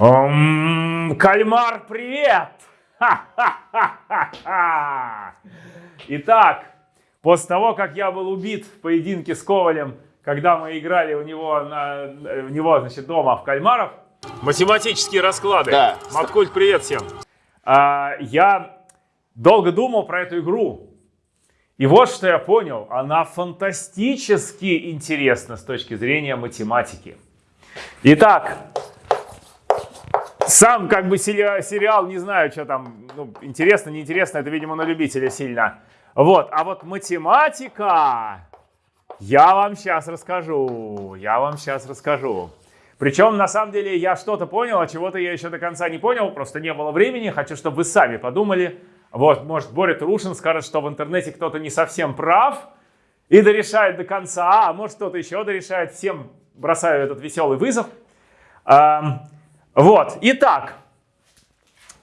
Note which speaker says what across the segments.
Speaker 1: М, Кальмар, привет! Итак, после того, как я был убит в поединке с Ковалем, когда мы играли у него, на, у него значит, дома в Кальмаров, математические расклады.
Speaker 2: Да.
Speaker 1: Маткульт, привет всем. А, я долго думал про эту игру. И вот что я понял. Она фантастически интересна с точки зрения математики. Итак, сам как бы сери- сериал, не знаю, что там, ну, интересно, неинтересно, это, видимо, на любителя сильно. Вот, а вот математика, я вам сейчас расскажу, я вам сейчас расскажу. Причем, на самом деле, я что-то понял, а чего-то я еще до конца не понял, просто не было времени, хочу, чтобы вы сами подумали. Вот, может, Боря Трушин скажет, что в интернете кто-то не совсем прав и дорешает до конца, а может, кто-то еще дорешает, всем бросаю этот веселый вызов. Вот, итак,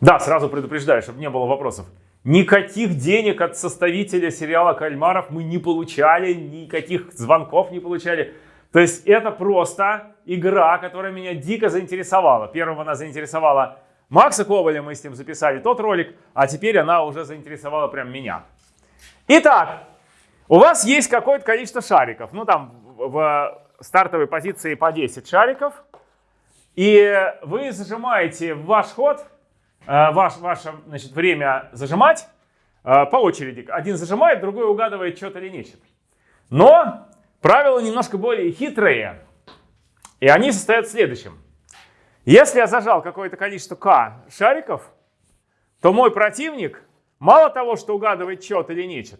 Speaker 1: да, сразу предупреждаю, чтобы не было вопросов. Никаких денег от составителя сериала «Кальмаров» мы не получали, никаких звонков не получали. То есть это просто игра, которая меня дико заинтересовала. Первым она заинтересовала Макса Коваля, мы с ним записали тот ролик, а теперь она уже заинтересовала прям меня. Итак, у вас есть какое-то количество шариков. Ну там в в стартовой позиции по 10 шариков. И вы зажимаете ваш ход, э, ваш, ваше значит, время зажимать э, по очереди. Один зажимает, другой угадывает, что-то или нечто. Но правила немножко более хитрые. И они состоят в следующем. Если я зажал какое-то количество К шариков, то мой противник мало того, что угадывает что-то или нечто,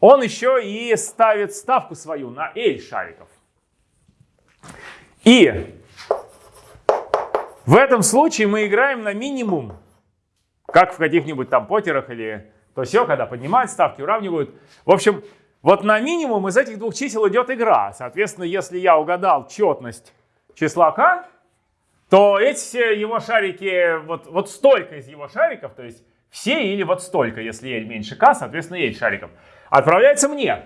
Speaker 1: он еще и ставит ставку свою на L шариков. И в этом случае мы играем на минимум, как в каких-нибудь там потерах или то все, когда поднимают ставки, уравнивают. В общем, вот на минимум из этих двух чисел идет игра. Соответственно, если я угадал четность числа k, то эти все его шарики, вот, вот столько из его шариков, то есть все или вот столько, если L меньше k, соответственно, L шариков, отправляется мне.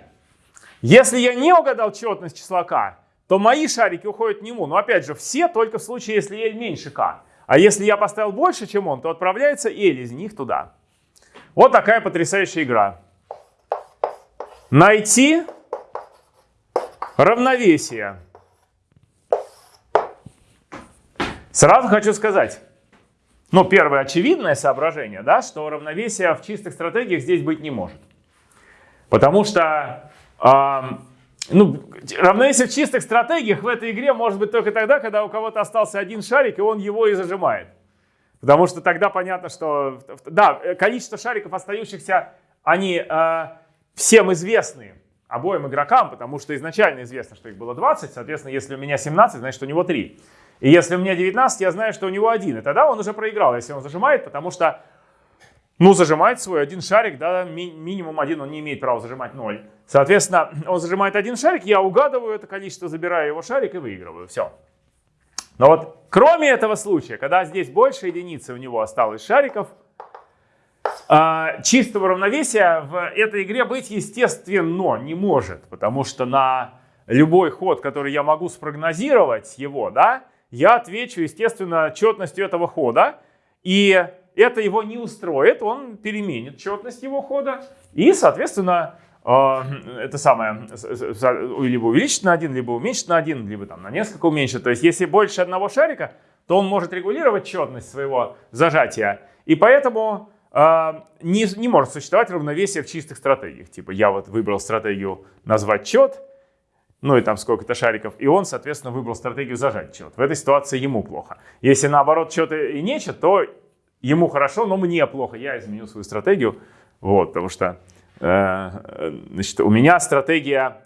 Speaker 1: Если я не угадал четность числа k, то мои шарики уходят к нему. Но опять же, все только в случае, если L меньше k. А если я поставил больше, чем он, то отправляется L из них туда. Вот такая потрясающая игра. Найти равновесие. Сразу хочу сказать, ну, первое очевидное соображение, да, что равновесия в чистых стратегиях здесь быть не может. Потому что ам, ну, равновесие в чистых стратегиях в этой игре может быть только тогда, когда у кого-то остался один шарик, и он его и зажимает. Потому что тогда понятно, что... Да, количество шариков остающихся, они э, всем известны обоим игрокам, потому что изначально известно, что их было 20. Соответственно, если у меня 17, значит, у него 3. И если у меня 19, я знаю, что у него один. И тогда он уже проиграл, если он зажимает, потому что, ну, зажимает свой один шарик, да, ми- минимум один, он не имеет права зажимать 0. Соответственно, он зажимает один шарик, я угадываю это количество, забираю его шарик и выигрываю. Все. Но вот кроме этого случая, когда здесь больше единицы у него осталось шариков, а, чистого равновесия в этой игре быть естественно не может, потому что на любой ход, который я могу спрогнозировать его, да, я отвечу, естественно, четностью этого хода, и это его не устроит, он переменит четность его хода, и, соответственно, это самое, либо увеличит на один, либо уменьшит на один, либо там на несколько уменьшит. То есть, если больше одного шарика, то он может регулировать четность своего зажатия, и поэтому э, не, не может существовать равновесие в чистых стратегиях. Типа, я вот выбрал стратегию назвать чет, ну и там сколько-то шариков, и он, соответственно, выбрал стратегию зажать чет. В этой ситуации ему плохо. Если наоборот чет и нечет, то ему хорошо, но мне плохо. Я изменю свою стратегию, вот, потому что значит, у меня стратегия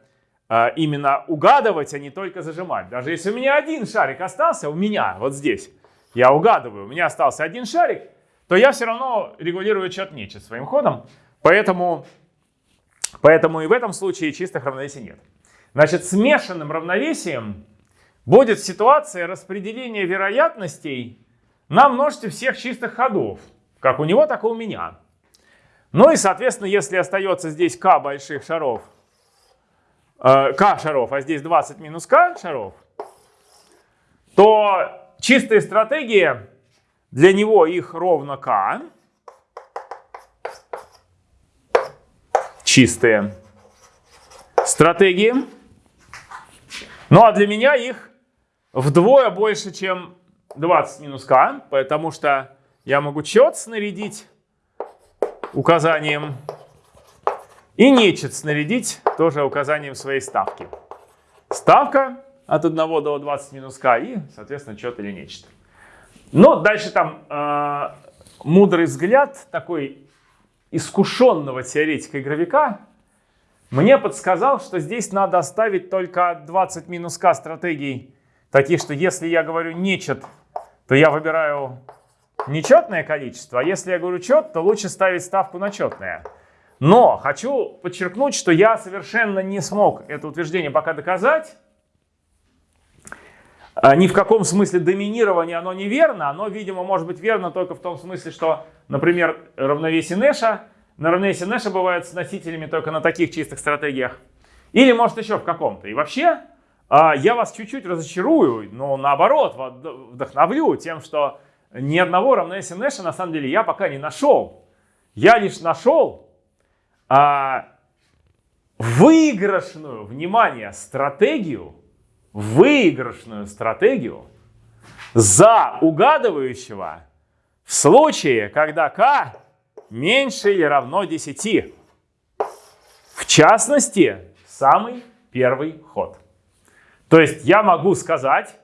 Speaker 1: э, именно угадывать, а не только зажимать. Даже если у меня один шарик остался, у меня вот здесь, я угадываю, у меня остался один шарик, то я все равно регулирую чет нечет своим ходом, поэтому, поэтому и в этом случае чистых равновесий нет. Значит, смешанным равновесием будет ситуация распределения вероятностей на множестве всех чистых ходов. Как у него, так и у меня. Ну и, соответственно, если остается здесь k больших шаров, э, k шаров, а здесь 20 минус k шаров, то чистые стратегии, для него их ровно k. Чистые стратегии. Ну а для меня их вдвое больше, чем 20 минус k, потому что я могу чет снарядить указанием и нечет снарядить тоже указанием своей ставки. Ставка от 1 до 20 минус k и, соответственно, чет или нечто. Но дальше там э, мудрый взгляд такой искушенного теоретика игровика мне подсказал, что здесь надо оставить только 20 минус k стратегий, таких, что если я говорю нечет, то я выбираю нечетное количество, а если я говорю чет, то лучше ставить ставку на четное. Но хочу подчеркнуть, что я совершенно не смог это утверждение пока доказать. А, ни в каком смысле доминирования оно неверно. Оно, видимо, может быть верно только в том смысле, что, например, равновесие Нэша, на равновесие Нэша бывают с носителями только на таких чистых стратегиях. Или, может, еще в каком-то. И вообще, а, я вас чуть-чуть разочарую, но наоборот, вдохновлю тем, что ни одного равновесия Нэша на самом деле я пока не нашел. Я лишь нашел а, выигрышную, внимание, стратегию, выигрышную стратегию за угадывающего в случае, когда k меньше или равно 10. В частности, самый первый ход. То есть я могу сказать,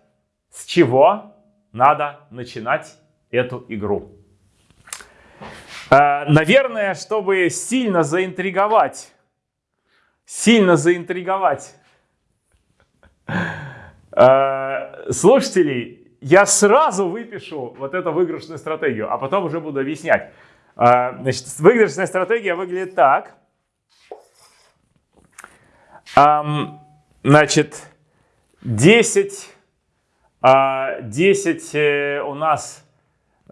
Speaker 1: с чего надо начинать эту игру. Э, наверное, чтобы сильно заинтриговать, сильно заинтриговать э, слушателей, я сразу выпишу вот эту выигрышную стратегию, а потом уже буду объяснять. Э, значит, выигрышная стратегия выглядит так. Значит, 10 10 а, э, у нас,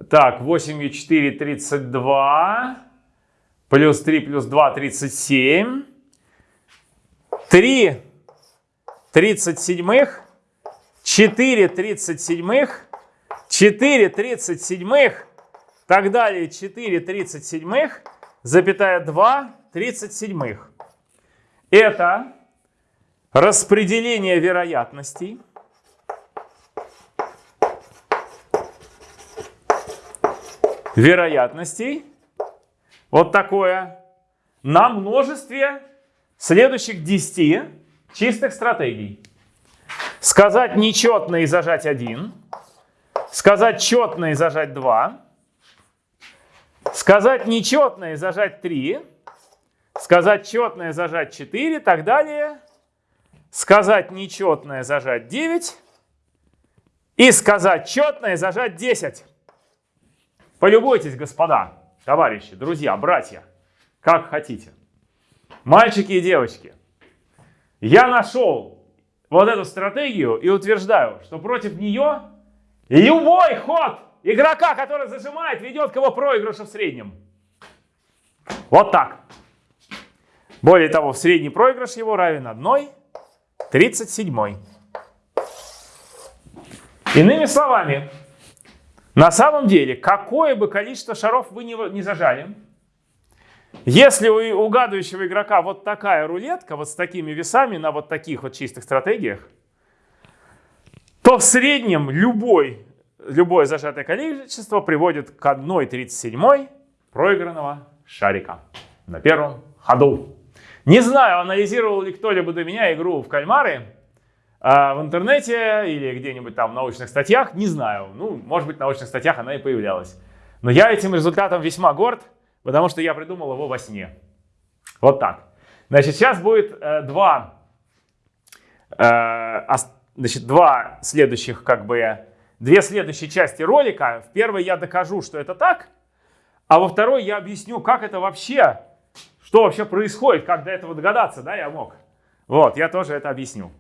Speaker 1: так, 8 и 4, 32, плюс 3, плюс 2, 37, 3 37, 4 37, 4 37, так далее, 4 37, запятая 2 37. Это распределение вероятностей. Вероятностей, вот такое, на множестве следующих 10 чистых стратегий. Сказать нечетно и зажать 1, сказать четно и зажать 2, сказать нечетно и зажать 3, сказать четное зажать 4 и так далее, сказать нечетное зажать 9 и сказать четное зажать 10. Полюбуйтесь, господа, товарищи, друзья, братья, как хотите. Мальчики и девочки, я нашел вот эту стратегию и утверждаю, что против нее любой ход игрока, который зажимает, ведет к его проигрышу в среднем. Вот так. Более того, в средний проигрыш его равен 1 37. Иными словами, на самом деле, какое бы количество шаров вы не, зажали, если у угадывающего игрока вот такая рулетка, вот с такими весами на вот таких вот чистых стратегиях, то в среднем любой, любое зажатое количество приводит к 1,37 проигранного шарика на первом ходу. Не знаю, анализировал ли кто-либо до меня игру в кальмары, а в интернете или где-нибудь там в научных статьях, не знаю. Ну, может быть, в научных статьях она и появлялась. Но я этим результатом весьма горд, потому что я придумал его во сне. Вот так. Значит, сейчас будет э, два, э, значит, два следующих, как бы, две следующие части ролика. В первой я докажу, что это так, а во второй я объясню, как это вообще, что вообще происходит, как до этого догадаться, да, я мог. Вот, я тоже это объясню.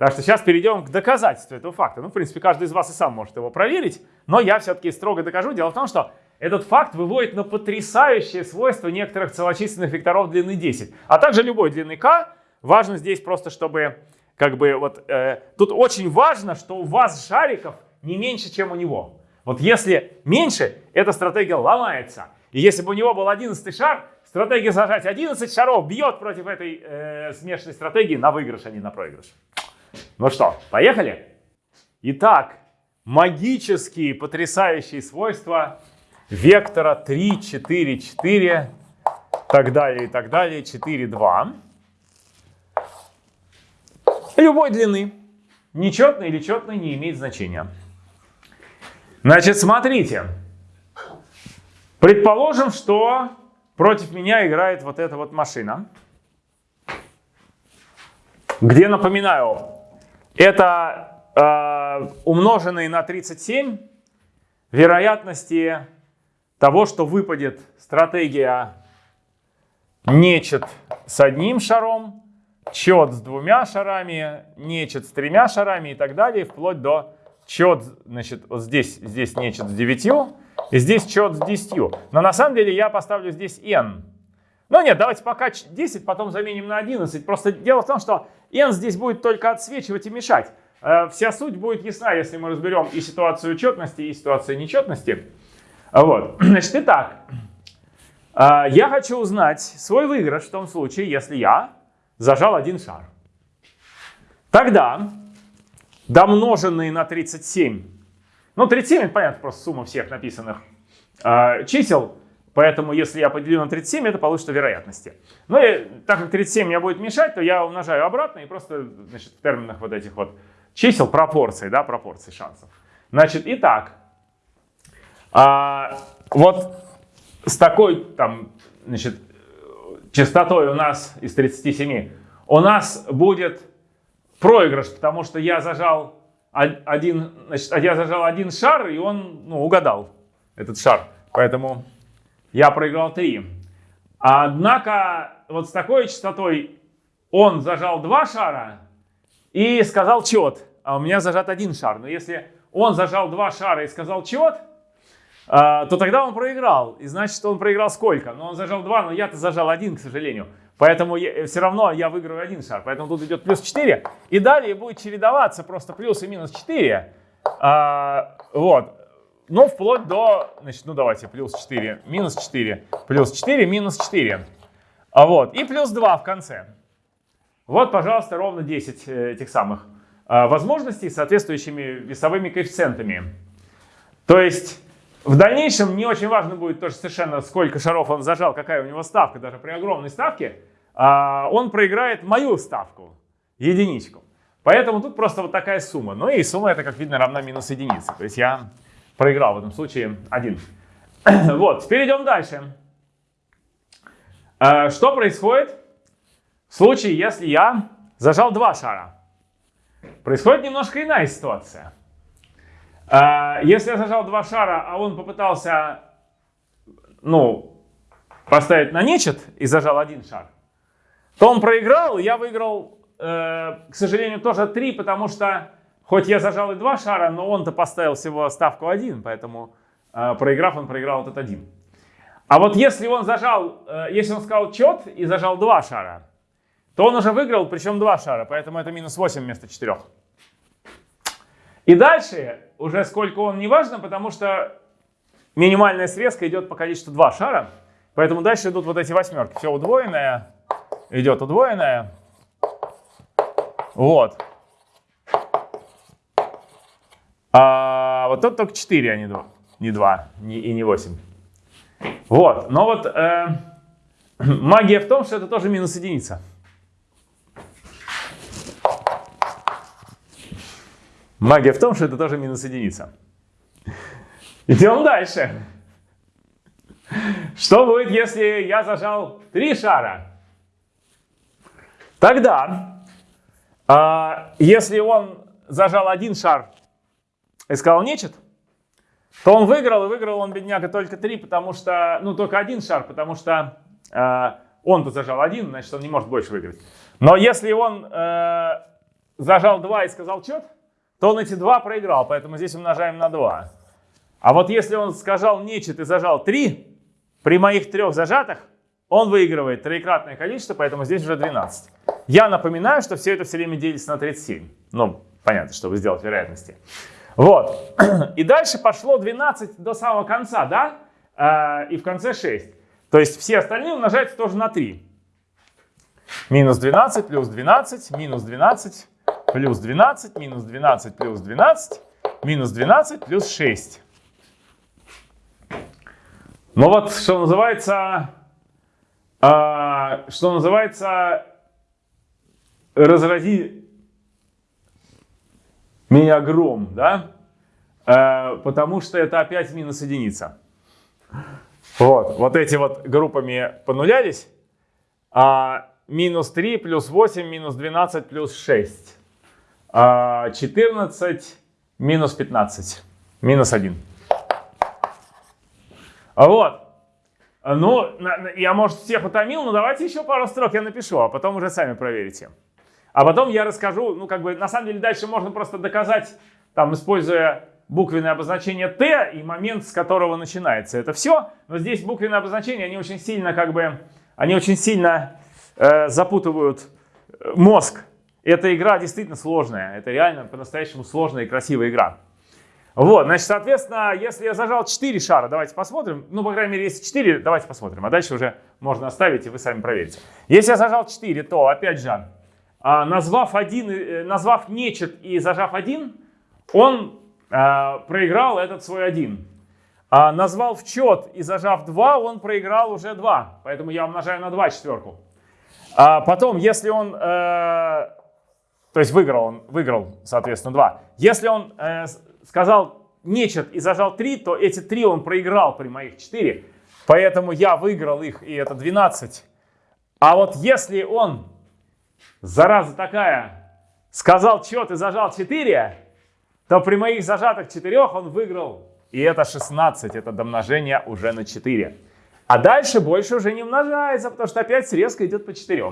Speaker 1: Так что сейчас перейдем к доказательству этого факта. Ну, в принципе, каждый из вас и сам может его проверить, но я все-таки строго докажу. Дело в том, что этот факт выводит на потрясающее свойство некоторых целочисленных векторов длины 10, а также любой длины k. Важно здесь просто, чтобы как бы вот э, тут очень важно, что у вас шариков не меньше, чем у него. Вот если меньше, эта стратегия ломается. И если бы у него был 11 шар, стратегия зажать 11 шаров бьет против этой э, смешанной стратегии на выигрыш, а не на проигрыш. Ну что, поехали? Итак, магические потрясающие свойства вектора 3, 4, 4, так далее и так далее, 4, 2. Любой длины. Нечетный или четный не имеет значения. Значит, смотрите. Предположим, что против меня играет вот эта вот машина. Где, напоминаю, это э, умноженные на 37 вероятности того, что выпадет стратегия нечет с одним шаром, чет с двумя шарами, нечет с тремя шарами и так далее, вплоть до чет, значит, вот здесь, здесь нечет с девятью, и здесь чет с десятью. Но на самом деле я поставлю здесь n. Ну нет, давайте пока 10, потом заменим на 11. Просто дело в том, что n здесь будет только отсвечивать и мешать. Э, вся суть будет ясна, если мы разберем и ситуацию четности, и ситуацию нечетности. Вот. Значит, итак, э, я хочу узнать свой выигрыш в том случае, если я зажал один шар. Тогда домноженные на 37, ну 37 это понятно, просто сумма всех написанных э, чисел, поэтому если я поделю на 37, это получится вероятности. Ну и так как 37 мне будет мешать, то я умножаю обратно и просто значит, в терминах вот этих вот чисел пропорции, да, пропорции шансов. Значит, итак, а, вот с такой там, значит, частотой у нас из 37, у нас будет проигрыш, потому что я зажал один, значит, я зажал один шар, и он ну, угадал этот шар. Поэтому я проиграл 3. Однако вот с такой частотой он зажал два шара и сказал чет, а у меня зажат один шар. Но если он зажал два шара и сказал чет, а, то тогда он проиграл. И значит, он проиграл сколько? Ну, он зажал 2, но я-то зажал один, к сожалению. Поэтому я, все равно я выиграю один шар. Поэтому тут идет плюс 4. И далее будет чередоваться просто плюс и минус 4. А, вот. Ну, вплоть до, значит, ну давайте, плюс 4, минус 4, плюс 4, минус 4. А вот, и плюс 2 в конце. Вот, пожалуйста, ровно 10 э, этих самых а, возможностей с соответствующими весовыми коэффициентами. То есть в дальнейшем не очень важно будет тоже совершенно, сколько шаров он зажал, какая у него ставка, даже при огромной ставке, а, он проиграет мою ставку, единичку. Поэтому тут просто вот такая сумма. Ну и сумма это, как видно, равна минус единице. То есть я проиграл в этом случае один. Вот, теперь идем дальше. А, что происходит в случае, если я зажал два шара? Происходит немножко иная ситуация. А, если я зажал два шара, а он попытался, ну, поставить на нечет и зажал один шар, то он проиграл, я выиграл, э, к сожалению, тоже три, потому что хоть я зажал и два шара, но он-то поставил всего ставку один, поэтому э, проиграв, он проиграл этот один. А вот если он зажал, э, если он сказал чет и зажал два шара, то он уже выиграл, причем два шара, поэтому это минус 8 вместо 4. И дальше уже сколько он не важно, потому что минимальная срезка идет по количеству 2 шара. Поэтому дальше идут вот эти восьмерки. Все удвоенное, идет удвоенное. Вот. А вот тут только 4, а не 2, не 2 не, и не 8. Вот. Но вот э, магия в том, что это тоже минус единица. Магия в том, что это тоже минус единица. Идем дальше. Что будет, если я зажал три шара? Тогда, а, если он зажал один шар и сказал нечет, то он выиграл, и выиграл он, бедняга, только три, потому что, ну, только один шар, потому что э, он-то зажал один, значит, он не может больше выиграть. Но если он э, зажал два и сказал чет, то он эти два проиграл, поэтому здесь умножаем на 2. А вот если он сказал нечет и зажал 3, при моих трех зажатых он выигрывает троекратное количество, поэтому здесь уже 12. Я напоминаю, что все это все время делится на 37. Ну, понятно, чтобы сделать вероятности. Вот. И дальше пошло 12 до самого конца, да? А, и в конце 6. То есть все остальные умножаются тоже на 3. Минус 12 плюс 12, минус 12, плюс 12, минус 12, плюс 12, минус 12, плюс 6. Ну вот, что называется, э, что называется, разрази меня гром, да? Э, потому что это опять минус единица. Вот, вот эти вот группами понулялись. А минус 3 плюс 8 минус 12 плюс 6. А 14 минус 15. Минус 1. Вот. Ну, я, может, всех утомил, но давайте еще пару строк я напишу, а потом уже сами проверите. А потом я расскажу, ну, как бы, на самом деле, дальше можно просто доказать, там, используя буквенное обозначение Т и момент, с которого начинается это все. Но здесь буквенные обозначения, они очень сильно, как бы, они очень сильно э, запутывают э, мозг. Эта игра действительно сложная. Это реально по-настоящему сложная и красивая игра. Вот, значит, соответственно, если я зажал 4 шара, давайте посмотрим. Ну, по крайней мере, если 4, давайте посмотрим. А дальше уже можно оставить, и вы сами проверите. Если я зажал 4, то, опять же, а, назвав, один, э, назвав нечет и зажав один, он а, проиграл этот свой один. А назвал в чет и зажав 2, он проиграл уже 2. Поэтому я умножаю на 2 четверку. А потом, если он, э, то есть выиграл он, выиграл, соответственно, 2. Если он э, сказал нечет и зажал 3, то эти 3 он проиграл при моих 4. Поэтому я выиграл их, и это 12. А вот если он, зараза такая, сказал чет и зажал 4, то при моих зажатых 4 он выиграл. И это 16, это домножение уже на 4. А дальше больше уже не умножается, потому что опять срезка идет по 4.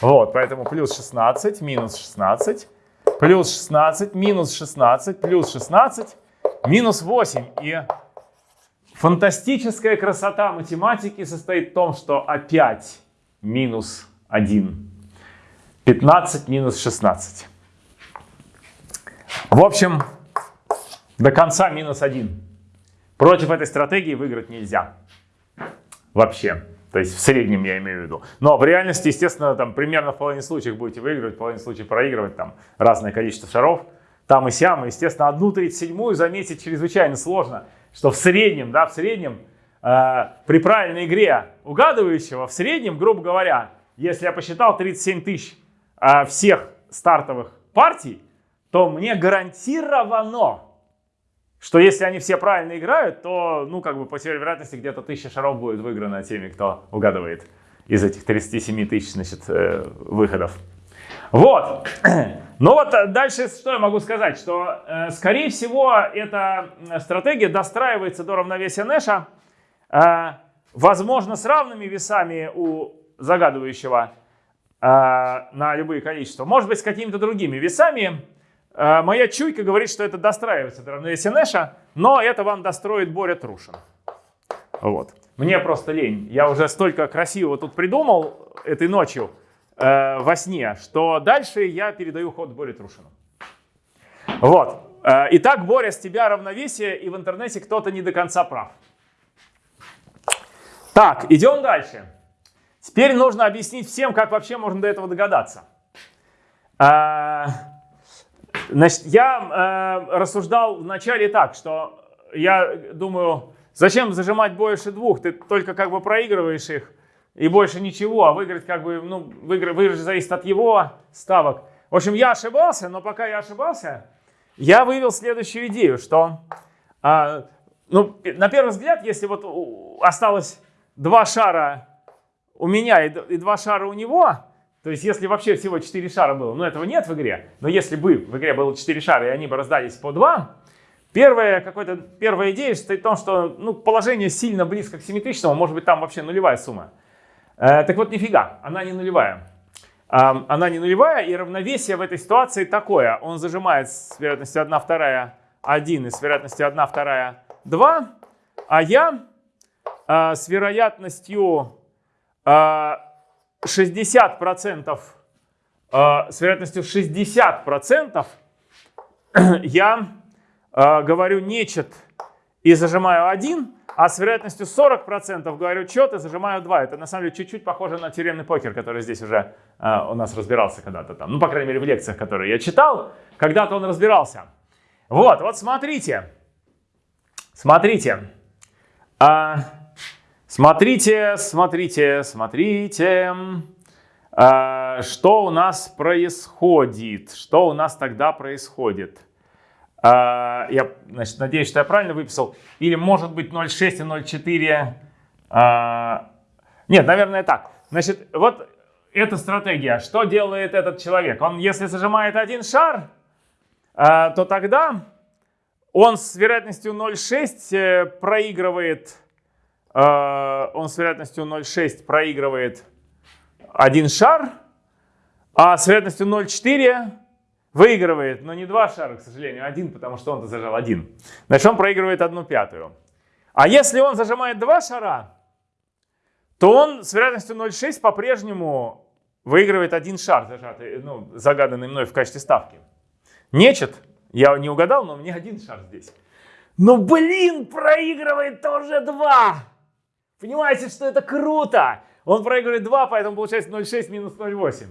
Speaker 1: Вот, поэтому плюс 16, минус 16, плюс 16, минус 16, плюс 16, минус 8. И фантастическая красота математики состоит в том, что опять минус 1. 15 минус 16. В общем, до конца минус 1. Против этой стратегии выиграть нельзя. Вообще. То есть в среднем я имею в виду. Но в реальности, естественно, там примерно в половине случаев будете выигрывать, в половине случаев проигрывать, там разное количество шаров. Там и сям, и, естественно, одну тридцать седьмую заметить чрезвычайно сложно, что в среднем, да, в среднем, э, при правильной игре угадывающего, в среднем, грубо говоря, если я посчитал 37 тысяч э, всех стартовых партий, то мне гарантированно что если они все правильно играют, то, ну, как бы по теории вероятности где-то тысяча шаров будет выиграно теми, кто угадывает из этих 37 тысяч, значит, э, выходов. Вот. Ну вот э, дальше что я могу сказать, что, э, скорее всего, эта стратегия достраивается до равновесия Нэша, э, возможно, с равными весами у загадывающего э, на любые количества, может быть, с какими-то другими весами, Э, моя чуйка говорит, что это достраивается до равновесия Нэша, но это вам достроит Боря Трушин. Вот. Мне просто лень. Я уже столько красивого тут придумал этой ночью э, во сне, что дальше я передаю ход Боре Трушину. Вот. Э, итак, Боря, с тебя равновесие, и в интернете кто-то не до конца прав. Так, идем дальше. Теперь нужно объяснить всем, как вообще можно до этого догадаться. Э, Значит, я э, рассуждал вначале так, что я думаю, зачем зажимать больше двух, ты только как бы проигрываешь их и больше ничего, а выиграть как бы, ну, выиграть, выиграть зависит от его ставок. В общем, я ошибался, но пока я ошибался, я вывел следующую идею, что, э, ну, на первый взгляд, если вот осталось два шара у меня и, два шара у него, то есть, если вообще всего 4 шара было, но этого нет в игре, но если бы в игре было 4 шара, и они бы раздались по 2, первая, какой-то, первая идея состоит в том, что ну, положение сильно близко к симметричному, может быть, там вообще нулевая сумма. Э, так вот, нифига, она не нулевая. Э, она не нулевая, и равновесие в этой ситуации такое. Он зажимает с вероятностью 1 вторая 1 и с вероятностью 1 вторая 2, а я э, с вероятностью... Э, 60%, э, с вероятностью 60% я э, говорю нечет и зажимаю 1, а с вероятностью 40% говорю чет и зажимаю 2. Это на самом деле чуть-чуть похоже на тюремный покер, который здесь уже у нас разбирался когда-то там. Ну, по крайней мере, в лекциях, которые я читал, когда-то он разбирался. Вот, вот смотрите. Смотрите. А, смотрите, смотрите, смотрите. А, что у нас происходит? Что у нас тогда происходит? А, я значит, надеюсь, что я правильно выписал. Или может быть 0,6 и 0,4. А, нет, наверное так. Значит, вот эта стратегия. Что делает этот человек? Он, если зажимает один шар, то тогда он с вероятностью 0,6 э, проигрывает, он с вероятностью 0,6 проигрывает один шар, а с вероятностью 0,4 выигрывает, но не два шара, к сожалению, один, потому что он-то зажал один. Значит, он проигрывает одну пятую. А если он зажимает два шара, то он с вероятностью 0,6 по-прежнему выигрывает один шар, зажатый, ну, загаданный мной в качестве ставки. Нечет, я не угадал, но у меня один шар здесь. Но, блин, проигрывает тоже два. Понимаете, что это круто? Он проигрывает 2, поэтому получается 0,6 минус 0,8.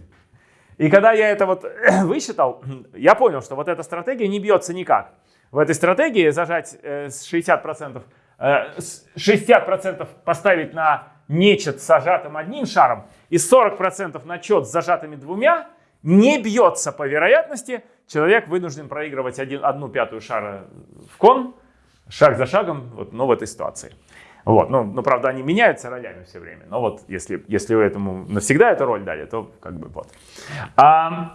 Speaker 1: И когда я это вот высчитал, я понял, что вот эта стратегия не бьется никак. В этой стратегии зажать э, с 60%, э, 60% поставить на нечет с зажатым одним шаром и 40% на чет с зажатыми двумя не бьется по вероятности. Человек вынужден проигрывать один, одну пятую шара в кон, шаг за шагом, вот, но в этой ситуации. Вот, ну, ну, правда, они меняются ролями все время. Но вот если, если вы этому навсегда эту роль дали, то как бы вот. А,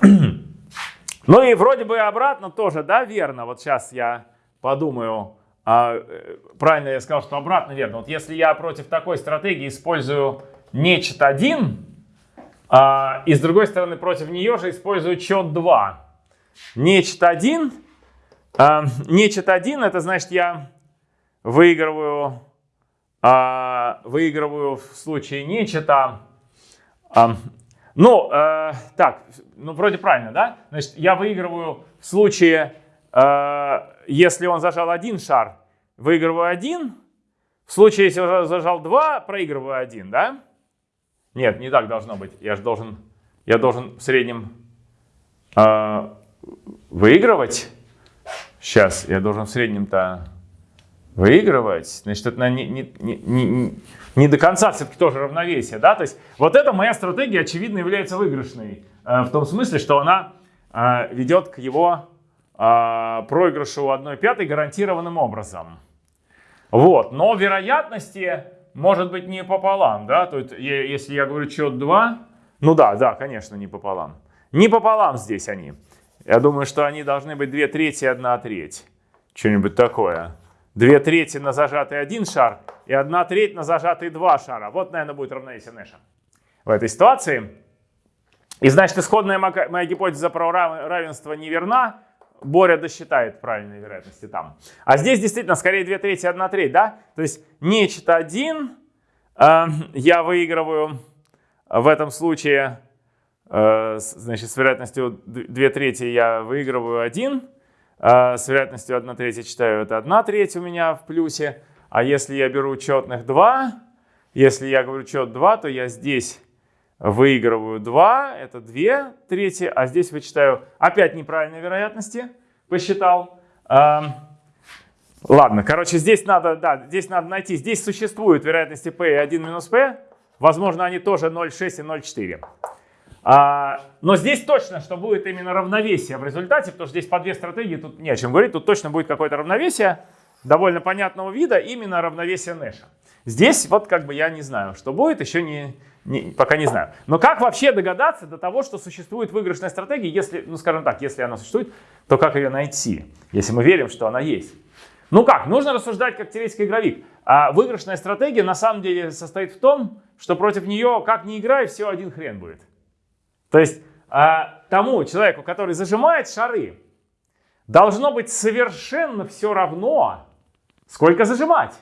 Speaker 1: ну и вроде бы обратно тоже, да, верно. Вот сейчас я подумаю, а, э, правильно я сказал, что обратно верно. Вот если я против такой стратегии использую нечет 1, а, и с другой стороны против нее же использую чет 2. Нечет 1, а, нечет 1, это значит я выигрываю а, выигрываю в случае нечета. А, ну, э, так, ну вроде правильно, да? Значит, я выигрываю в случае, э, если он зажал один шар, выигрываю один. В случае, если он зажал два, проигрываю один, да? Нет, не так должно быть. Я же должен, я должен в среднем э, выигрывать. Сейчас, я должен в среднем-то выигрывать, значит, это не, не, не, не, не до конца все-таки тоже равновесие, да, то есть вот эта моя стратегия, очевидно, является выигрышной, э, в том смысле, что она э, ведет к его э, проигрышу 1 пятой гарантированным образом. Вот, но вероятности может быть не пополам, да, то есть если я говорю счет 2, ну да, да, конечно, не пополам. Не пополам здесь они. Я думаю, что они должны быть 2 трети и 1 треть. Что-нибудь такое. Две трети на зажатый один шар и одна треть на зажатый два шара. Вот, наверное, будет равновесие Нэша в этой ситуации. И значит, исходная моя гипотеза про равенство неверна. Боря досчитает правильные вероятности там. А здесь действительно скорее 2 трети, 1 треть, да? То есть нечто 1 э, я выигрываю в этом случае, э, значит, с вероятностью 2 трети я выигрываю 1. А, с вероятностью 1 треть читаю, это 1 треть у меня в плюсе. А если я беру четных 2, если я говорю чет 2, то я здесь выигрываю 2, это 2 трети, а здесь вычитаю опять неправильные вероятности, посчитал. Ладно, короче, здесь надо, да, здесь надо найти, здесь существуют вероятности p и 1 минус p, возможно, они тоже 0,6 и 0,4. А, но здесь точно, что будет именно равновесие в результате, потому что здесь по две стратегии, тут не о чем говорить, тут точно будет какое-то равновесие довольно понятного вида, именно равновесие Нэша. Здесь вот как бы я не знаю, что будет, еще не, не, пока не знаю. Но как вообще догадаться до того, что существует выигрышная стратегия, если, ну скажем так, если она существует, то как ее найти, если мы верим, что она есть? Ну как, нужно рассуждать как теоретический игровик. А выигрышная стратегия на самом деле состоит в том, что против нее, как ни играй, все один хрен будет. То есть а, тому человеку, который зажимает шары, должно быть совершенно все равно, сколько зажимать.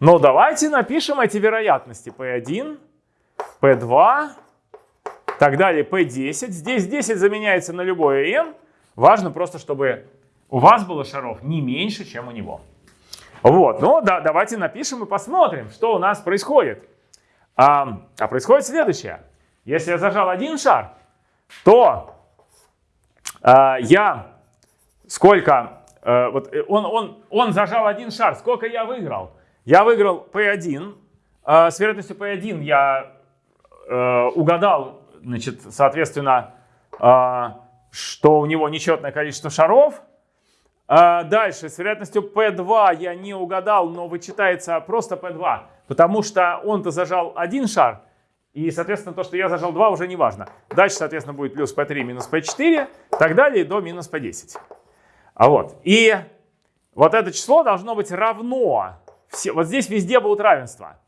Speaker 1: Но давайте напишем эти вероятности. P1, P2, так далее, P10. Здесь 10 заменяется на любое n. Важно просто, чтобы у вас было шаров не меньше, чем у него. Вот, ну да, давайте напишем и посмотрим, что у нас происходит. А, а происходит следующее. Если я зажал один шар, то а, я сколько, а, вот э, он, он, он зажал один шар, сколько я выиграл? Я выиграл P1, а, с вероятностью P1 я а, угадал, значит, соответственно, а, что у него нечетное количество шаров, а дальше, с вероятностью P2 я не угадал, но вычитается просто P2, потому что он-то зажал один шар, и, соответственно, то, что я зажал 2, уже не важно. Дальше, соответственно, будет плюс P3 минус P4, так далее, до минус P10. А вот. И вот это число должно быть равно, все, вот здесь везде будут равенства,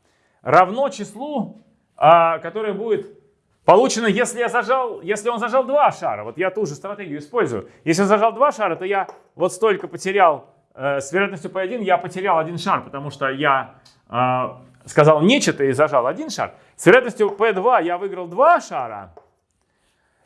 Speaker 1: равно числу, а, которое будет Получено, если, я зажал, если он зажал два шара, вот я ту же стратегию использую. Если он зажал два шара, то я вот столько потерял, э, с вероятностью P1 я потерял один шар, потому что я э, сказал нечто и зажал один шар. С вероятностью P2 я выиграл два шара.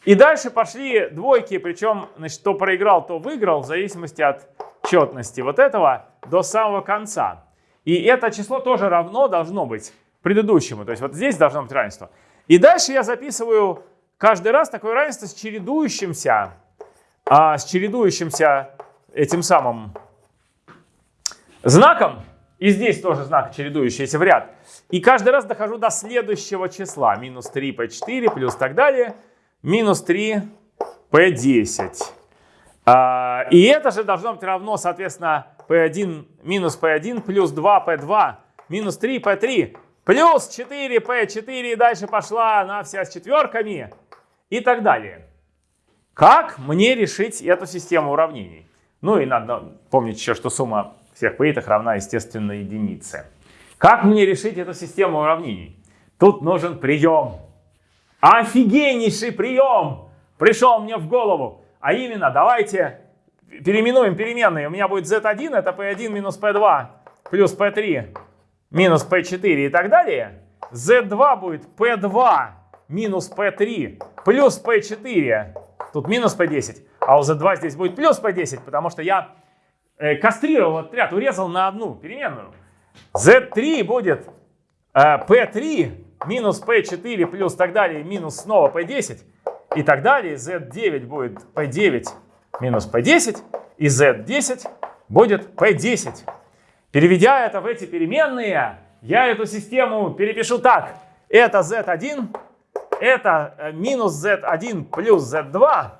Speaker 1: И дальше пошли двойки, причем, значит, то проиграл, то выиграл, в зависимости от четности вот этого до самого конца. И это число тоже равно должно быть предыдущему. То есть вот здесь должно быть равенство. И дальше я записываю каждый раз такое равенство с чередующимся, а, с чередующимся этим самым знаком. И здесь тоже знак чередующийся в ряд. И каждый раз дохожу до следующего числа. Минус 3 p4 плюс так далее. Минус 3 p10. А, и это же должно быть равно, соответственно, p1 минус p1 плюс 2 p2 минус 3 p3 Плюс 4p4 и дальше пошла она вся с четверками и так далее. Как мне решить эту систему уравнений? Ну и надо помнить еще, что сумма всех пейтах равна, естественно, единице. Как мне решить эту систему уравнений? Тут нужен прием. Офигеннейший прием пришел мне в голову. А именно, давайте переименуем переменные. У меня будет z1, это p1 минус p2 плюс p3 минус P4 и так далее, Z2 будет P2 минус P3 плюс P4, тут минус P10, а у Z2 здесь будет плюс P10, потому что я э, кастрировал отряд, урезал на одну переменную. Z3 будет э, P3 минус P4 плюс так далее, минус снова P10 и так далее. Z9 будет P9 минус P10 и Z10 будет P10. Переведя это в эти переменные, я эту систему перепишу так. Это z1, это э, минус z1 плюс z2.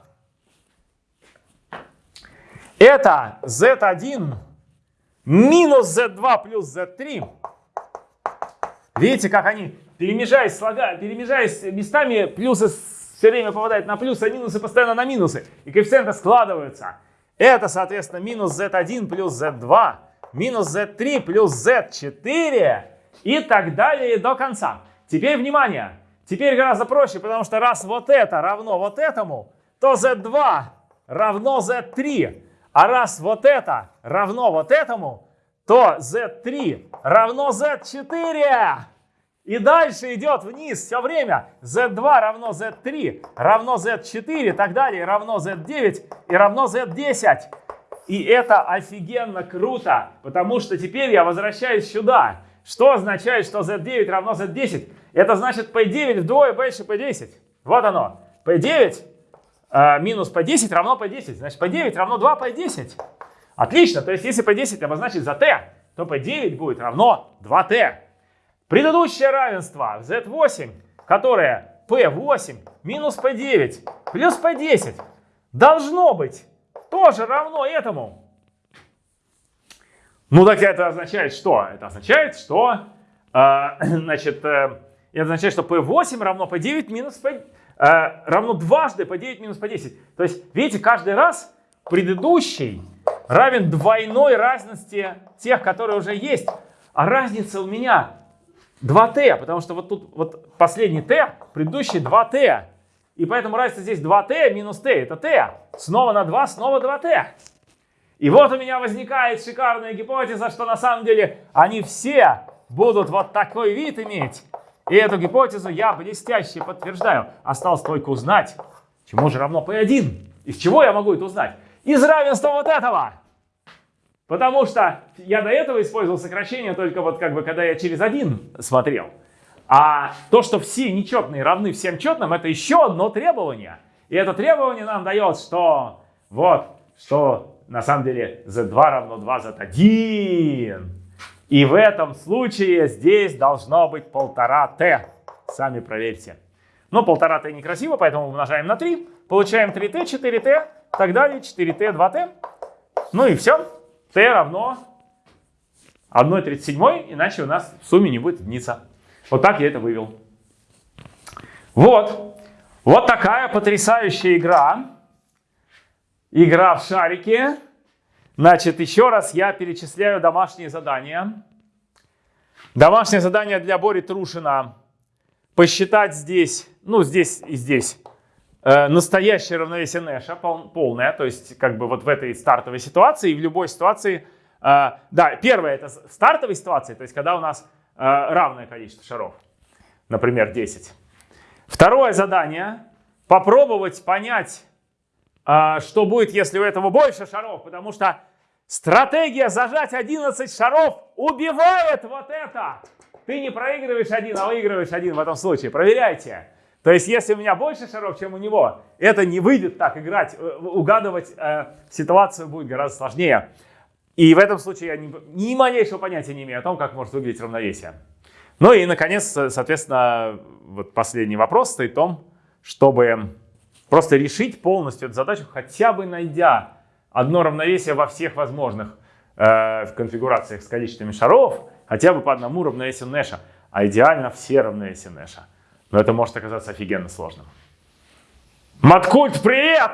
Speaker 1: Это z1 минус z2 плюс z3. Видите, как они, перемежаясь, слога, перемежаясь местами, плюсы все время попадают на плюсы, а минусы постоянно на минусы. И коэффициенты складываются. Это, соответственно, минус z1 плюс z2 минус z3 плюс z4 и так далее до конца. Теперь внимание, теперь гораздо проще, потому что раз вот это равно вот этому, то z2 равно z3. А раз вот это равно вот этому, то z3 равно z4. И дальше идет вниз все время. z2 равно z3 равно z4 и так далее равно z9 и равно z10. И это офигенно круто, потому что теперь я возвращаюсь сюда. Что означает, что z9 равно z10? Это значит p9 вдвое больше p10. Вот оно. p9 э, минус p10 равно p10. Значит, p9 равно 2 p10. Отлично. То есть, если p10 обозначить за t, то p9 будет равно 2t. Предыдущее равенство z8, которое p8 минус p9 плюс p10, должно быть тоже равно этому. Ну так это означает что? Это означает, что э, значит, э, это означает, что P8 равно P9 минус P, равно дважды P9 минус P10. То есть, видите, каждый раз предыдущий равен двойной разности тех, которые уже есть. А разница у меня 2t, потому что вот тут вот последний t, предыдущий 2t. И поэтому разница здесь 2t минус t, это t. Снова на 2, снова 2t. И вот у меня возникает шикарная гипотеза, что на самом деле они все будут вот такой вид иметь. И эту гипотезу я блестяще подтверждаю. Осталось только узнать, чему же равно P1. Из чего я могу это узнать? из равенства вот этого. Потому что я до этого использовал сокращение только вот как бы когда я через один смотрел. А то, что все нечетные равны всем четным, это еще одно требование. И это требование нам дает, что вот, что на самом деле z2 равно 2 z1. И в этом случае здесь должно быть полтора t. Сами проверьте. Но полтора t некрасиво, поэтому умножаем на 3. Получаем 3t, 4t, так далее, 4t, 2t. Ну и все. t равно 1,37, иначе у нас в сумме не будет единица. Вот так я это вывел. Вот. Вот такая потрясающая игра. Игра в шарики. Значит, еще раз я перечисляю домашние задания. Домашнее задание для Бори Трушина. Посчитать здесь, ну здесь и здесь, э, настоящее равновесие Нэша, пол, полное. То есть как бы вот в этой стартовой ситуации и в любой ситуации. Э, да, первое это стартовой ситуации, то есть когда у нас э, равное количество шаров. Например, 10. Второе задание. Попробовать понять а, что будет, если у этого больше шаров, потому что стратегия зажать 11 шаров убивает вот это. Ты не проигрываешь один, а выигрываешь один в этом случае. Проверяйте. То есть, если у меня больше шаров, чем у него, это не выйдет так играть. Э, угадывать э, ситуацию будет гораздо сложнее. И в этом случае я ни, ни малейшего понятия не имею о том, как может выглядеть равновесие. Ну и, наконец, соответственно, вот последний вопрос стоит в том, чтобы Просто решить полностью эту задачу, хотя бы найдя одно равновесие во всех возможных э, конфигурациях с количествами шаров, хотя бы по одному равновесию Нэша, а идеально все равновесия Нэша. Но это может оказаться офигенно сложным. Маткульт, привет!